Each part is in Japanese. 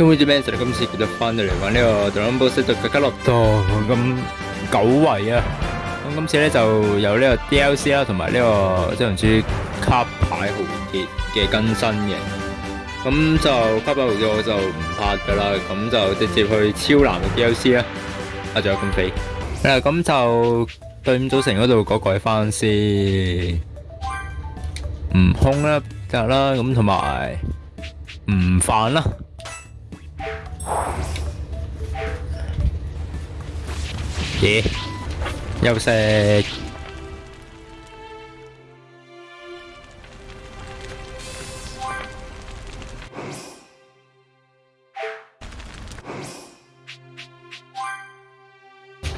E 今次佢就翻到嚟玩呢個 Dragon Ball Z 嘅吉洛多咁久違啊！咁今次咧就有呢個 DLC 啦，同埋呢個即係唔知卡牌豪杰嘅更新嘅。咁就卡牌豪杰我就唔拍噶啦，咁就直接去超难嘅 DLC 啦。啊，仲有咁肥。誒，咁就隊伍組成嗰度改改翻先。悟空啦，得啦，咁同埋唔犯啦。咦？休息。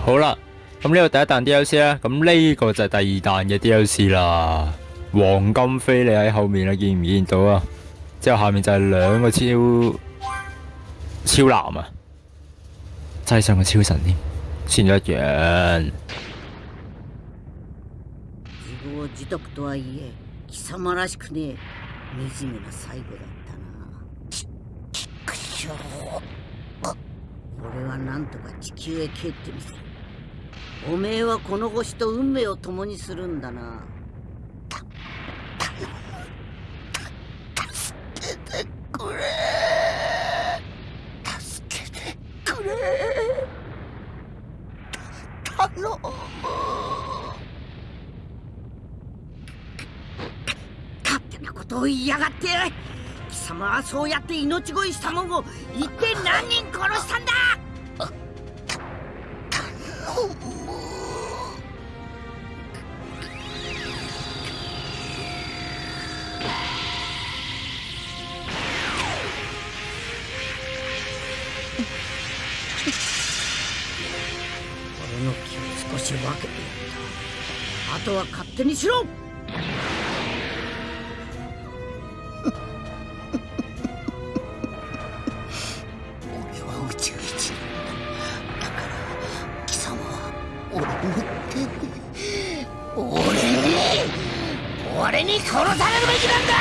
好啦，咁呢個第一彈 DLC 啦，咁呢個就係第二彈嘅 DLC 啦。黃金飛你喺後面啊，見唔見到啊？之後下面就係兩個超超男啊，擠上個超神添，先咗一樣。自業自得とはいえ貴様らしくね惨めな最後だったな。ちちくしょう俺はなんとか地球へ帰ってみせる。おめえはこの星と運命を共にするんだなくれ助けてくれ頼む勝手なことを言いやがって貴様はそうやって命乞いしたもんを一体何人殺したんだ？頼むの気を少し分けてやった。あとは勝手にしろ。に殺されるべきなんだ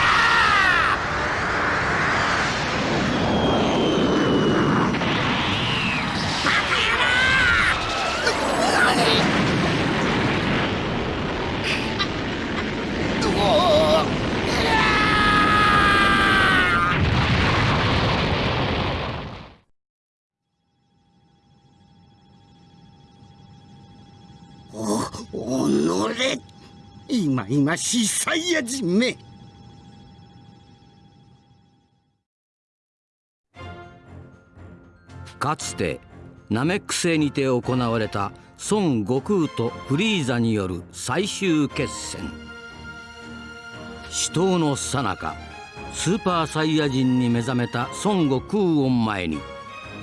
いまいましいサイヤ人め。かつてナメック星にて行われた孫悟空とフリーザによる最終決戦。死闘のさなかスーパーサイヤ人に目覚めた孫悟空を前に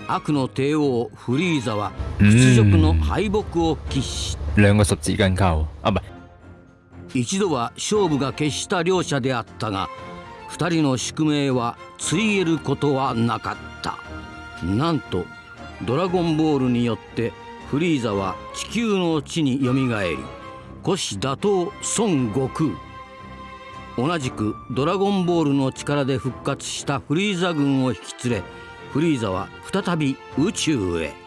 悪の帝王フリーザは屈辱の敗北を喫し兩個十字根交啊，唔係一度は勝負が決した両者であったが二人の宿命は告げることはなかったなんとドラゴンボールによってフリーザは地球の地によみがえり虎視打倒孫悟空同じくドラゴンボールの力で復活したフリーザ軍を引き連れフリーザは再び宇宙へ。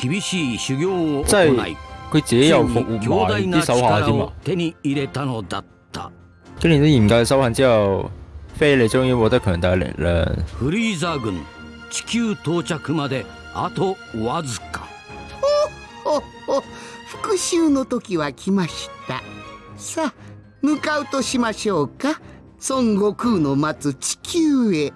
厳しい修行を行い佢自己又復活埋啲手下添啊！手に入れたのだった。經歷咗嚴格嘅修行之後，菲利終於獲得強大嘅力量。フリーザ軍地球到着まであとわずか。ほほ復讐の時は来ました。さあ向かうとしましょうか。孫悟空の待つ地球へ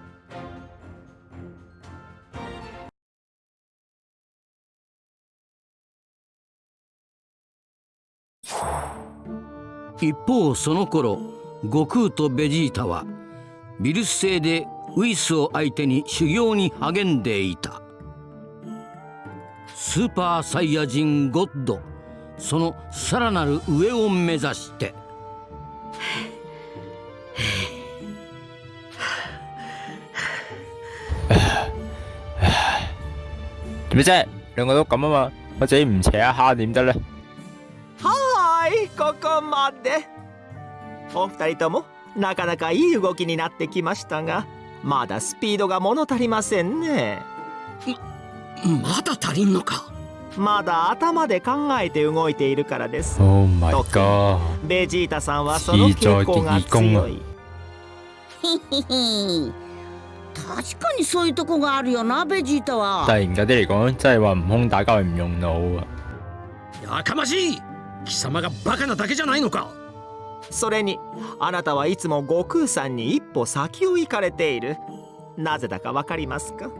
一方その頃悟空とベジータはビルス星でウイスを相手に修行に励んでいたスーパーサイヤ人ゴッドそのさらなる上を目指して點啫？兩個都咁啊嘛，我自己唔扯一下點得咧？こまで。お二人ともなかなかいい動きになってきましたがまだスピードが物足りませんね。まだ足りんのか？まだ頭で考えて動いているからです。Oh my god！ベジータさんはその傾向が強い。確かにそういうとこがあるよなベジータは。但係嚴格啲嚟講，真係話悟空打交係唔用腦啊！やかましい貴様がバカなだけじゃないのか？それにあなたはいつも悟空さんに一歩先を行かれている。なぜだかわかりますか？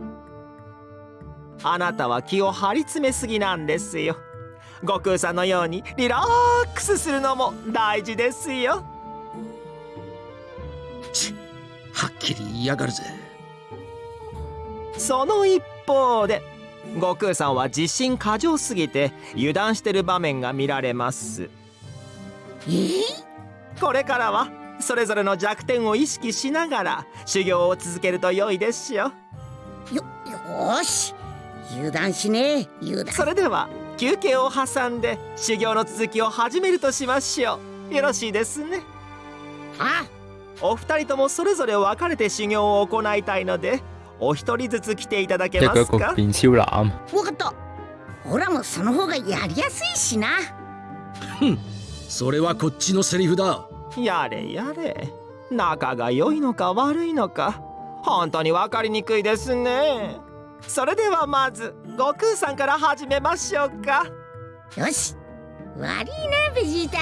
あなたは気を張り詰めすぎなんですよ。悟空さんのようにリラックスするのも大事ですよ。はっきり言いやがるぜ。その一方で悟空さんは自信過剰すぎて油断してる場面が見られます。え？ーこれからはそれぞれの弱点を意識しながら修行を続けると良いですよ。よよーし。油断しねえ。油断。それでは休憩を挟んで修行の続きを始めるとしましょう。よろしいですね。あお二人ともそれぞれ分かれて修行を行いたいのでお一人ずつ来ていただけますか？佢變超男，わかった。オラもその方がやりやすいしな。それはこっちのセリフだ。やれやれ。仲が良いのか悪いのか。本当に分かりにくいですね。それではまず悟空さんから始めましょうか。よし。悪いなベジータ。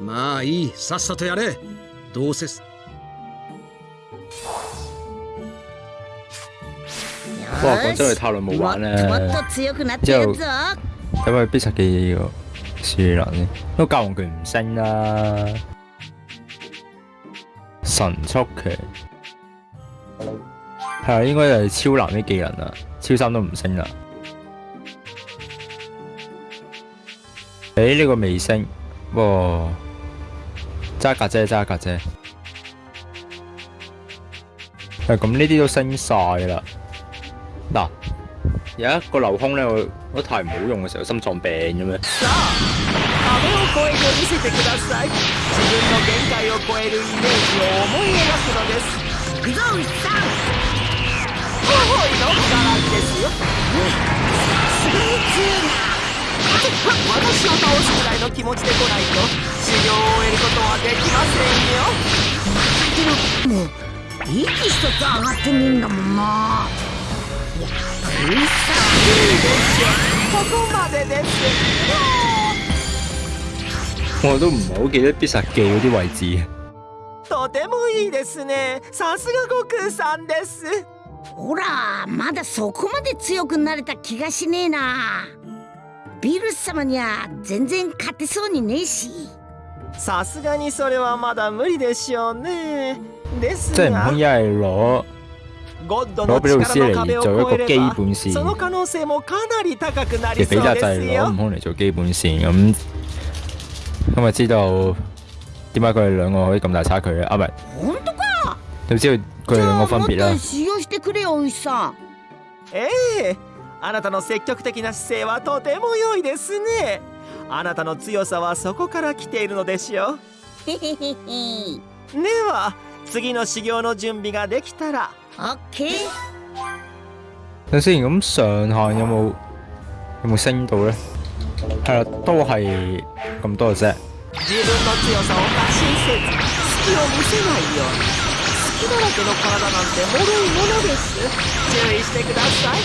まあいい。さっさとやれ。どうせ哇！講真，よ佢太耐冇しもっ玩ともっ咧，と強くなってやるぞ因為必殺技個樹能咧，都教皇拳唔升啦，神速拳係啊，應該就係超男啲技能啦，超三都唔升啦。誒呢個未升，不過揸架啫，揸架啫。誒咁呢啲都升晒啦。嗱，有一個流空咧，我我太唔好用嘅時候，心臟病咁樣。さあ壁を越えて見せてください自分の限界を超えるイメージを思い描くのです行くぞウィさんほほいのガランですよすげえ強いな私を倒すくらいの気持ちで来ないと修行を終えることはできませんよけどもう息一つ上がってねえんだもんな。いやウィさここまでです我都唔係好記得必殺技嗰啲位置。とてもいいですね。さすが悟空さんです。んほらまだそこまで強くなれた気がしねえな。ビルス様には全然勝てそうにねえし。さすがにそれはまだ無理でしょうね即係唔通一係攞攞俾老師嚟做一個基本線嘅比較就係攞ですよ。悟空嚟做基本線咁，咁咪知道點解佢哋兩個可以咁大差距咧？啊，唔係，本当か？就知道佢哋兩個分別啦ええ。あなたの積極的な姿勢はとても良いですね。あなたの強さはそこから来ているのでしょへへへへう。では次の修行の準備ができたら。オッケー等先，咁上限有冇有冇升到咧？係啦，都係咁多嘅啫。自分の強さを過信せず隙を見せないよ。うに隙だらけの体なんて脆いものです注意してください。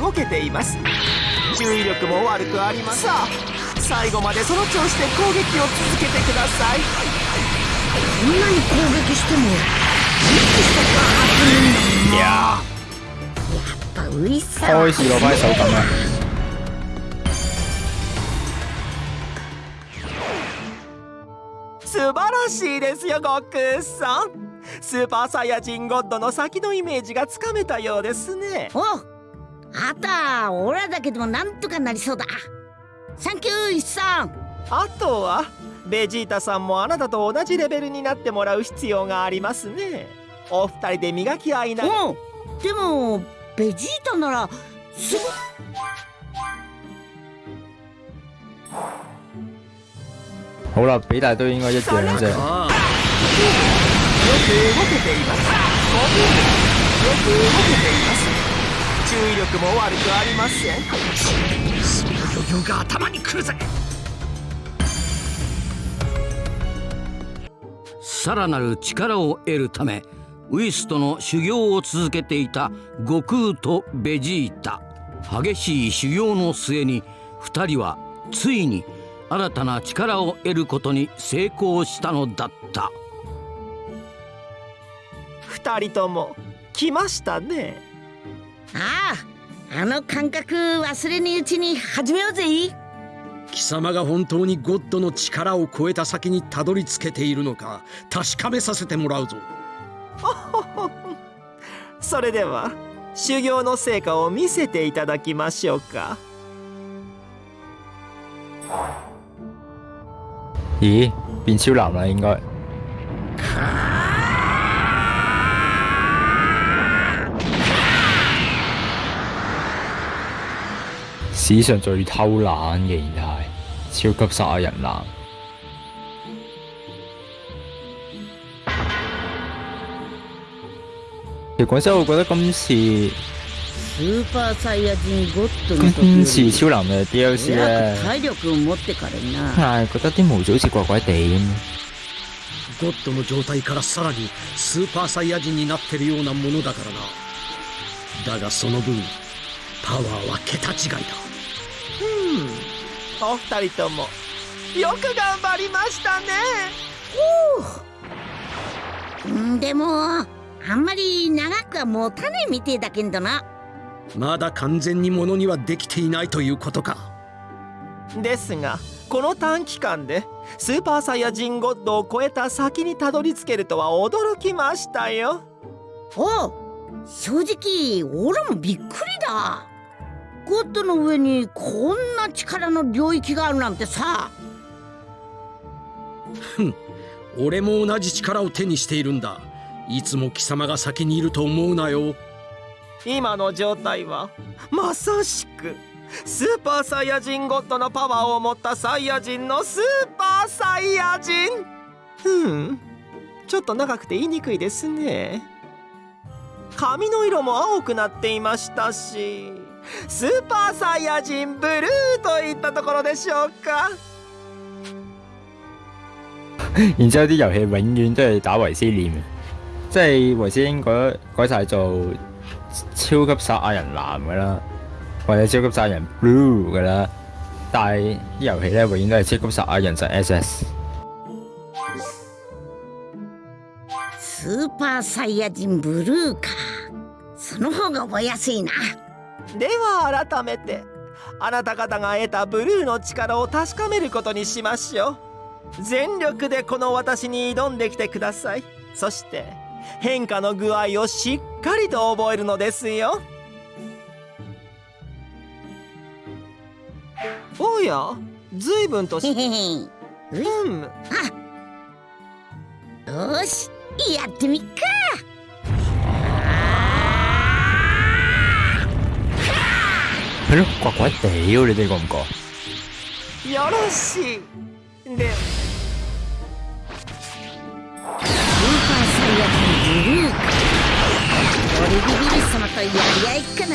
動けています注意力も悪くありません。さあ最後までその調子で攻撃を続けてください。こんなに攻撃しても息一つ上がってねえんだもんな。やっぱウィさんは開始攞翻手感啦。素晴らしいですよ悟空さん。スーパーサイヤ人ゴッドの先のイメージがつかめたようですね。おあたオラだけでもなんとかなりそうだ。サンキューイッさんあとは？ベジータさんもあなたと同じレベルになってもらう必要がありますね。お二人で磨き合いなうでもベジータならすぐ好啦，比大都應該一樣嘅啫。ああよく動けています意力も悪くありません。その余裕が頭にくるぜ。さらなる力を得るためウィスとの修行を続けていた悟空とベジータ。激しい修行の末に2人はついに新たな力を得ることに成功したのだった。二人とも来ましたねあああの感覚忘れにうちに始めようぜ。貴様が本当にゴッドの力を超えた先にたどり着けているのか確かめさせてもらうぞ。それでは修行の成果を見せていただきましょうか。咦，變超男啦應該。史上最偷懶嘅形態，超級殺亞人男。其實講真，我覺得今次スーパーサイヤ人ゴッドの時今次より超男嘅 DLC 早咧く，体力を持ってからな係覺得啲模組好似怪怪地咁。ゴッドの状態からさらにスーパーサイヤ人になってるようなものだからなだがその分パワーは桁違いだうん お二人ともよく頑張りましたね。う。んでもあんまり長くは持たねえみてえだけんどな。まだ完全にものにはできていないということか。ですがこの短期間でスーパーサイヤ人ゴッドを超えた先にたどり着けるとは驚きましたよ。おう正直オラもびっくりだゴッドの上にこんな力の領域があるなんてさ。俺も同じ力を手にしているんだ。いつも貴様が先にいると思うなよ。今の状態はまさしくスーパーサイヤ人ゴッドのパワーを持ったサイヤ人のスーパーサイヤ人。うんちょっと長くて言いにくいですね。髪の色も青くなっていましたしスーパーサイヤ人ブルーといったところでしょうか。然之後啲遊戲永遠都係打維斯臉嘅，即係維斯已經改改晒做超級殺亞人藍嘅啦，或者超級殺亞人 blue 嘅啦，但係啲遊戲咧永遠都係超級殺亞人就 SS。スーパーサイヤ人ブルーか。その方が覚えやすいなでは改めてあなた方が得たブルーの力を確かめることにしましょう。全力でこの私に挑んできてください。そして変化の具合をしっかりと覚えるのですよ。おや随分とへしへへようん。しやってみっか係咯，怪怪地喎，你哋覺唔覺？よろしいでスーパーサイヤ人ブルーか俺ビビル様とやり合いかな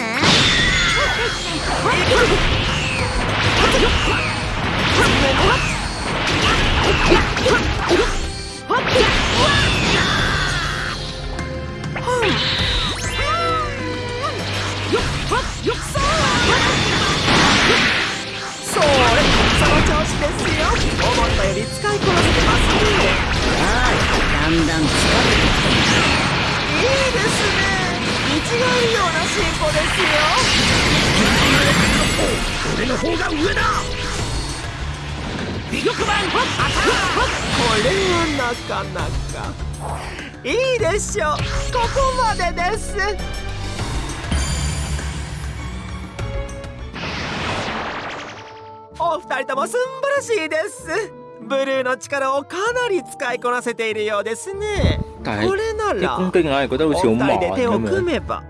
力をかなり使いこなせているようですね。これな啲ら攻擊硬係覺得好似好お二慢人で手を。組めば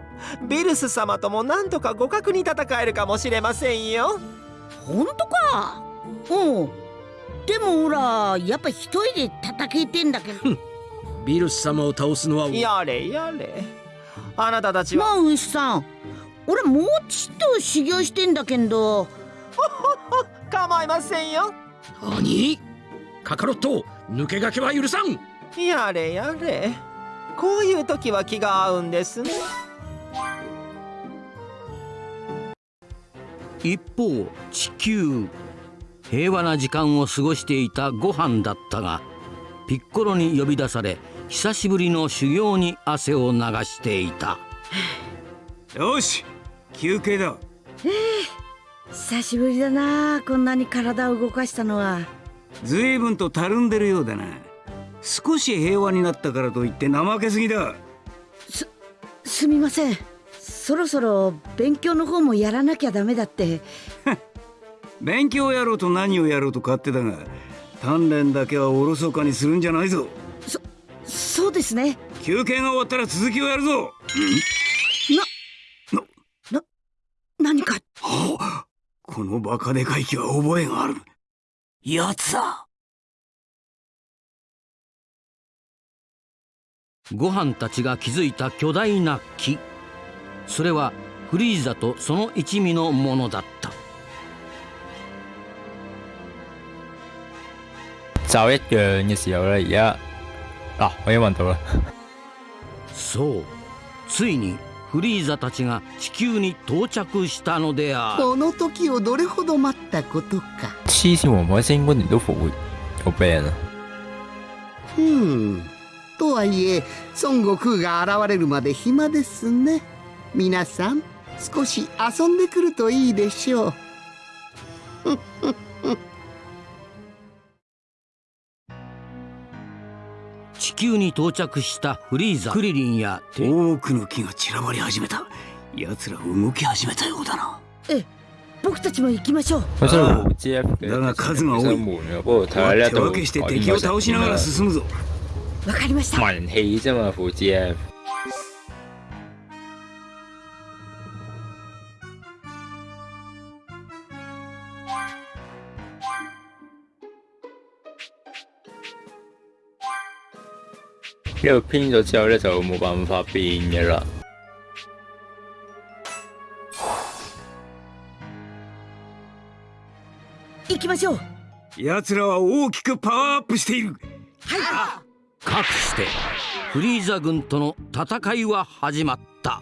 ビルス様ともなんとか互角に戦えるかもしれませんよ。本当か？う。んでもほらやっぱ一人で戦えてんだけど。ビルス様を倒すのはやれやれ。あなたたちは？まあ牛さん俺もうちっと修行してんだけど。構いませんよ。何？カカロット抜け駆けは許さん。やれやれ。こういう時は気が合うんですね。一方地球平和な時間を過ごしていたご飯だったがピッコロに呼び出され久しぶりの修行に汗を流していた。よし休憩だ。久しぶりだなこんなに体を動かしたのは随分とたるんでるようだな。少し平和になったからといって怠けすぎだ。すみません。そろそろ勉強の方もやらなきゃダメだって。勉強やろうと何をやろうと勝手だが鍛錬だけはおろそかにするんじゃないぞ。そうですね。休憩が終わったら続きをやるぞ。何か？このバカでかい木は覚えがあるやつだ。ご飯たちが築いた巨大な木。それはフリーザとその一味のものだった。就一樣嘅時候咧，而家嗱我已經揾到啦。そう。ついにフリーザたちが地球に到着したのである。この時をどれほど待ったことか黐線喎，海星嗰年都復活，好病啊！ふんとはいえ孫悟空が現れるまで暇ですね皆さん少し遊んでくるといいでしょう地球に到着したフリーザクリリンや多くの木が散らばり始めた奴ら動き始めたようだなえ僕たちも行きましょう。佢真係冇 G F 嘅，だが数が多い。手度分けして敵を倒しながら進むぞ。わかりました。文氣啫嘛，副 G F。呢度編咗之後咧，就冇辦法變嘅啦。きましょう。奴らは大きくパワーアップしている。かくしてフリーザ軍との戦いは始まった。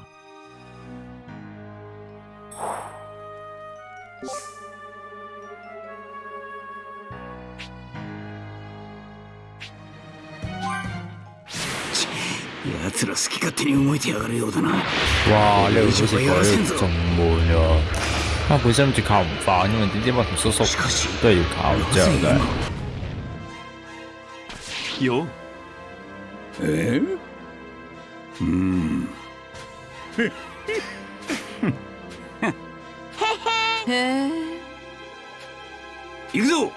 奴ら好き勝手に動いてやがるようだな。哇！呢度好似改到仲悶喎。啊，本身諗住靠唔翻，因為點知乜同叔叔都係要靠之後嘅。よえうん行くぞ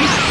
Yeah!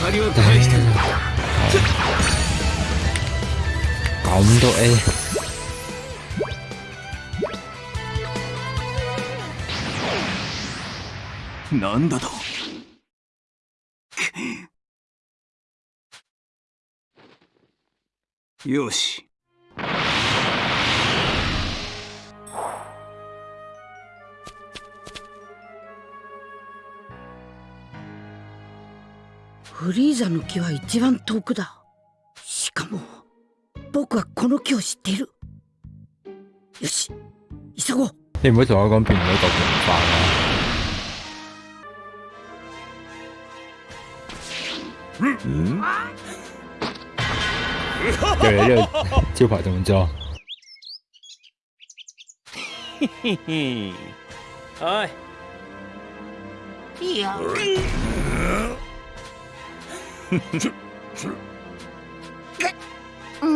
借りは返してる咁都 A，なんだとよしフリーザの木は一番遠くだ。しかも僕はこの木を知っている。よし急ごう。你唔好同我講變唔到嚿平飯啊！對你呢個招牌動作，哎 あ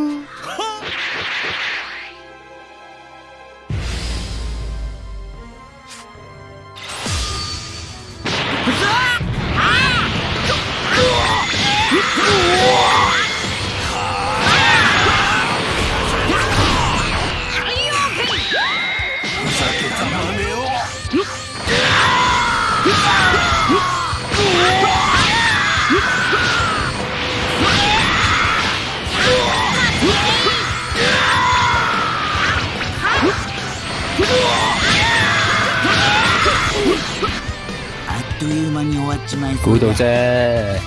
まい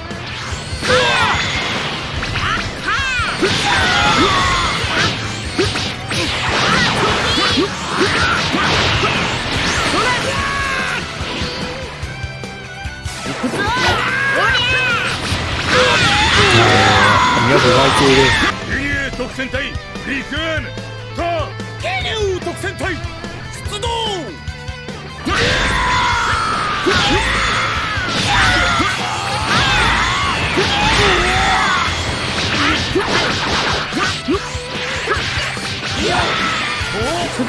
そ估到うだ啫。ふ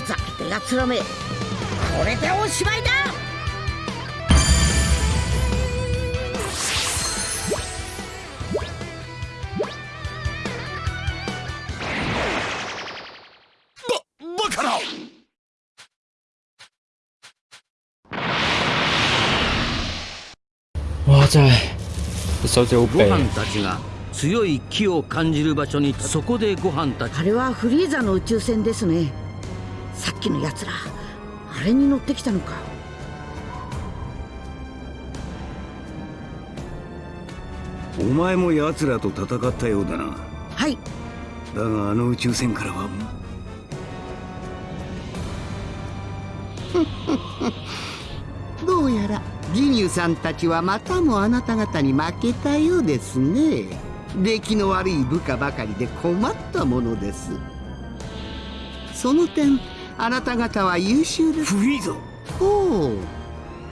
ざけてやつらめ。これでおしまいだ。哇！真係手指好ご飯痹。たちが強い気を感じる場所にそこでご飯たち。あれはフリーザの宇宙船ですね。さっきのやつらあれに乗ってきたのか。お前も奴らと戦ったようだな。はい。だがあの宇宙船からは。どうやらジニューさんたちはまたもあなた方に負けたようですね。出来の悪い部下ばかりで困ったものです。その点あなた方は優秀です。フリーザほう。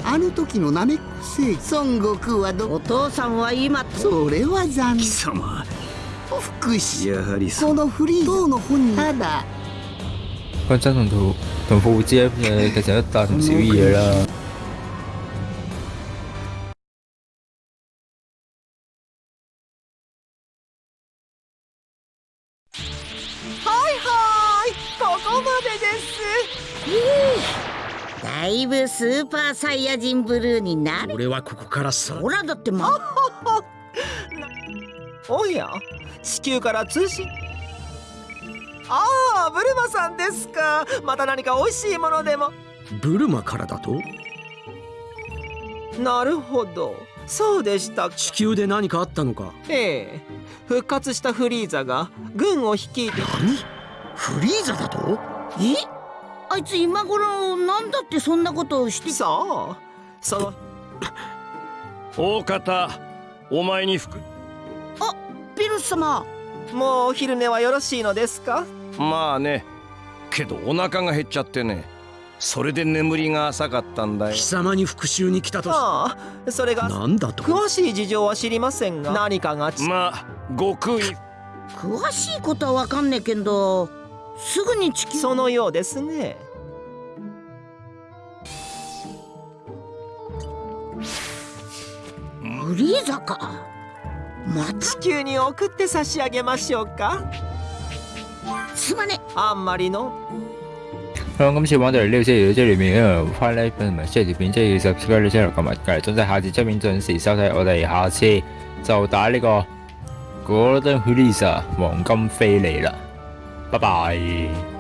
あの時のナメック星孫悟空はどお父さんは今。それは残貴念様福祉。やはりそこのフリーザの本人。ただ。講真同同同復活之嘅其實都大同だいぶスーパーサイヤ人ブルーになる。俺はここからさ。ほらだってま おや地球から通信。ああブルマさんですか。また何か美味しいものでも。ブルマからだと？なるほど。そうでしたか。地球で何かあったのか？ええ。復活したフリーザが軍を率いて。何？フリーザだと？え？あいつ今頃なんだってそんなことをしてそう。その大方お前に服。ピルス様。もうお昼寝はよろしいのですか？まあね。けどお腹が減っちゃってね。それで眠りが浅かったんだよ。貴様に復讐に来たとしああそれがなんだと？詳しい事情は知りませんが。何かがち。まあ悟空に詳しいことはわかんねえけどすぐに地球そのようですね。フリーザかまた？地球に送って差し上げましょうか。すまね。あんまりの。好啦，今次玩到嚟呢度先，如果即係裏面因為翻呢同埋 share 條片，即係要 subscribe 呢 channel 同埋隔離總之下次出面準時收睇，我哋下次就打呢個 Golden Release 黃金飛利啦，Bye-bye.